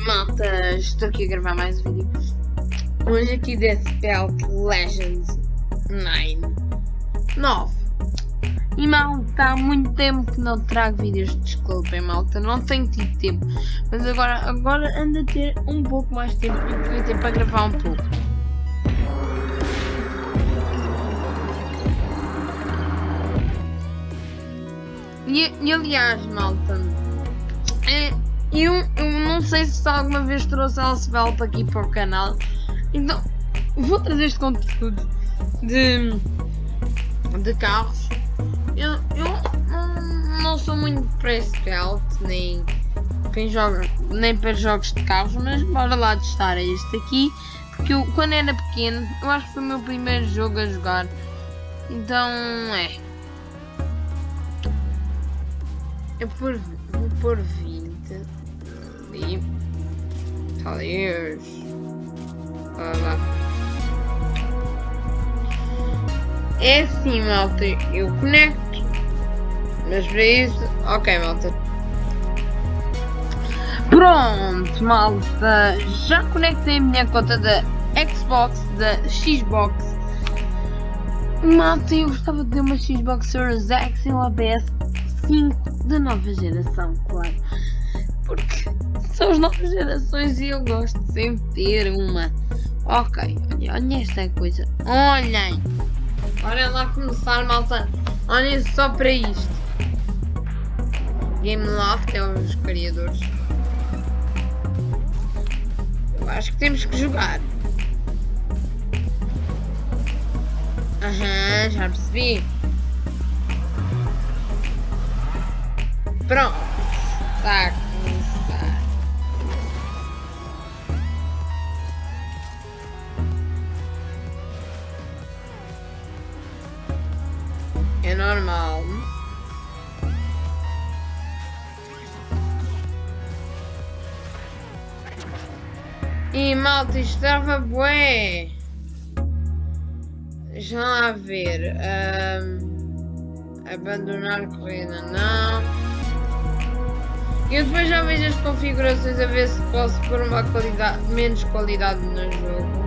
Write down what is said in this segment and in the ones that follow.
Malta, estou aqui a gravar mais um vídeo. Hoje aqui Death Belt Legends 9 9 E malta, há muito tempo que não trago vídeos, desculpem malta, não tenho tido tempo. Mas agora, agora ando a ter um pouco mais de tempo e devia ter para gravar um pouco. E, e aliás malta é, eu, eu não sei se alguma vez trouxe a Elsbelt aqui para o canal. Então, vou trazer este conteúdo de, de carros. Eu, eu não, sou muito para Spelt, nem, quem joga, nem para jogos de carros, mas bora lá testar este aqui. Porque eu, quando era pequeno, eu acho que foi o meu primeiro jogo a jogar. Então, é. Eu por, vou pôr 20 ali. Talvez. Lá. É assim, malta. Eu conecto. Mas para isso. Ok, malta. Pronto, malta. Já conectei a minha conta da Xbox, da Xbox. Malta, eu gostava de ter uma Xbox Series X e um ABS 5 da nova geração, claro. Porque são as novas gerações e eu gosto de sempre ter uma. Ok, olha, olha esta coisa. Olhem! Olha lá começar, malta. Olhem só para isto. Game Loft é os criadores. Eu acho que temos que jogar. Aham, já percebi. Pronto. Tá. É normal. E malta, estava bué. Já a ver. Um, abandonar corrida, não. Eu depois já vejo as configurações a ver se posso pôr uma qualidade, menos qualidade no jogo.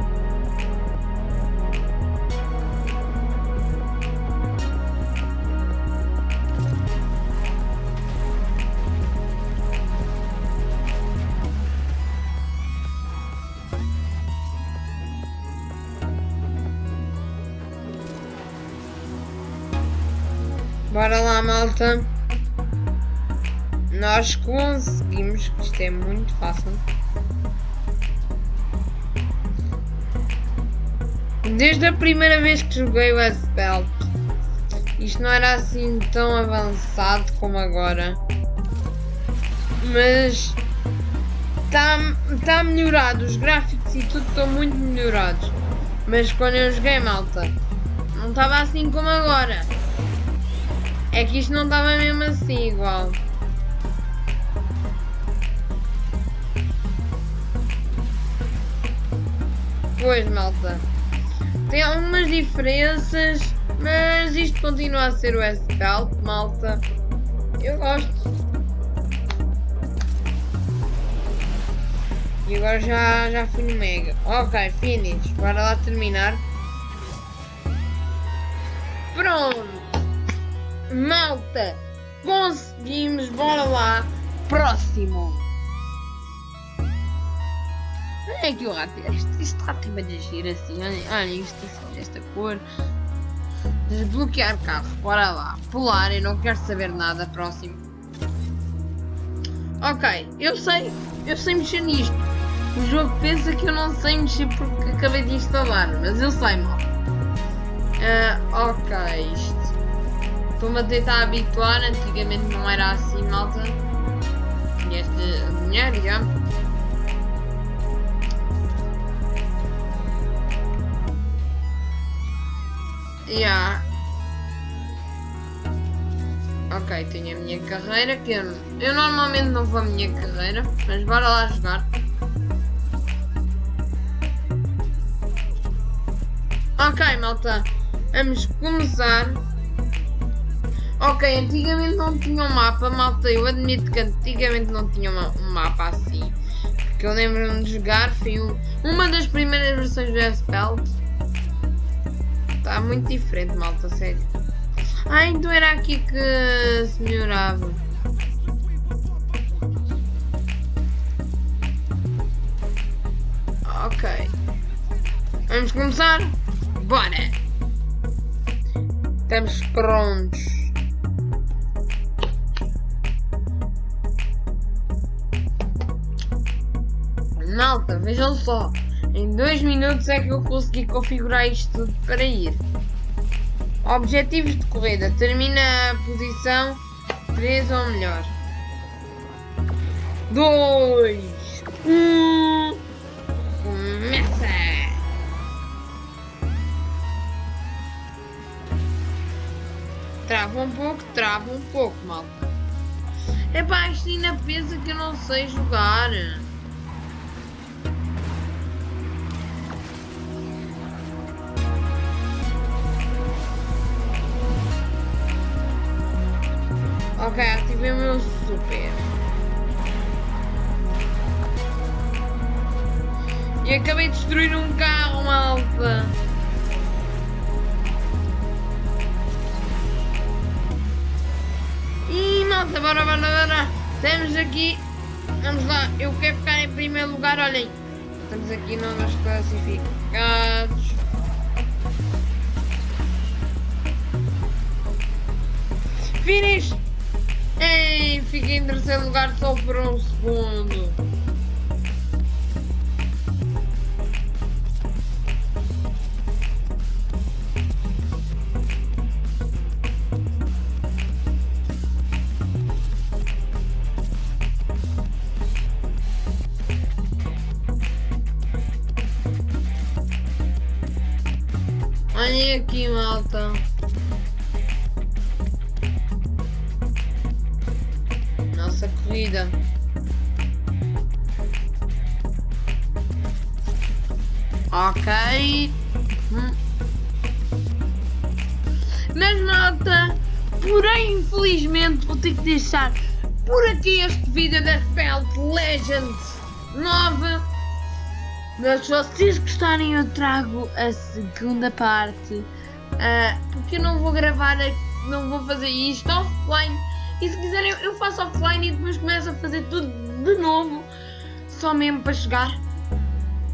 Bora lá, malta. Nós conseguimos, isto é muito fácil. Desde a primeira vez que joguei o S-Belt, isto não era assim tão avançado como agora. Mas está tá melhorado, os gráficos e tudo estão muito melhorados. Mas quando eu joguei malta, não estava assim como agora. É que isto não estava mesmo assim igual. Pois, malta. Tem algumas diferenças, mas isto continua a ser o S-Belt, malta. Eu gosto. E agora já, já fui no Mega. Ok, finish. Bora lá terminar. Pronto. Malta, conseguimos, bora lá. Próximo. Olha aqui o rato, isto, isto rato vai agir assim, olha, isto assim, esta cor. Desbloquear carro, bora lá. Pular, eu não quero saber nada, próximo. Ok, eu sei, eu sei mexer nisto. O jogo pensa que eu não sei mexer porque acabei de instalar, mas eu sei, mal. Uh, ok, isto Estou-me a tentar habituar, antigamente não era assim, malta. Tinha este dinheiro. Yeah. Ok, tenho a minha carreira, que eu, eu normalmente não vou a minha carreira, mas bora lá jogar. Ok, malta, vamos começar. Ok, antigamente não tinha um mapa, malta. Eu admito que antigamente não tinha uma, um mapa assim. Porque que eu lembro-me de jogar foi um, uma das primeiras versões do S-Belt. Está muito diferente, malta, sério. Ah, então era aqui que se melhorava. Ok. Vamos começar? Bora! Estamos prontos. Malta, vejam só. Em dois minutos é que eu consegui configurar isto tudo para ir. Objetivos de corrida. Termina a posição 3 ou melhor. 2 1 Começa! Trava um pouco, trava um pouco, malta. É pá, isto ainda pensa que eu não sei jogar. E acabei de destruir um carro, malta. Ih, malta, bora, bora, bora. Estamos aqui. Vamos lá, eu quero ficar em primeiro lugar, olhem. Estamos aqui novos classificados. Finish! Ei, fiquei em terceiro lugar só por um segundo. Olhem aqui, malta. Ok. Hum. Mas malta, porém infelizmente vou ter que deixar por aqui este vídeo da Felt Legends 9 mas se vocês gostarem eu trago a segunda parte uh, porque eu não vou gravar, não vou fazer isto offline e se quiserem eu faço offline e depois começo a fazer tudo de novo só mesmo para chegar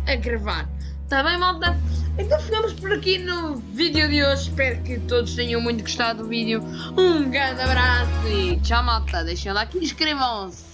a gravar. Está bem malta? Então ficamos por aqui no vídeo de hoje. Espero que todos tenham muito gostado do vídeo. Um grande abraço e tchau malta. Deixem lá like e inscrevam-se.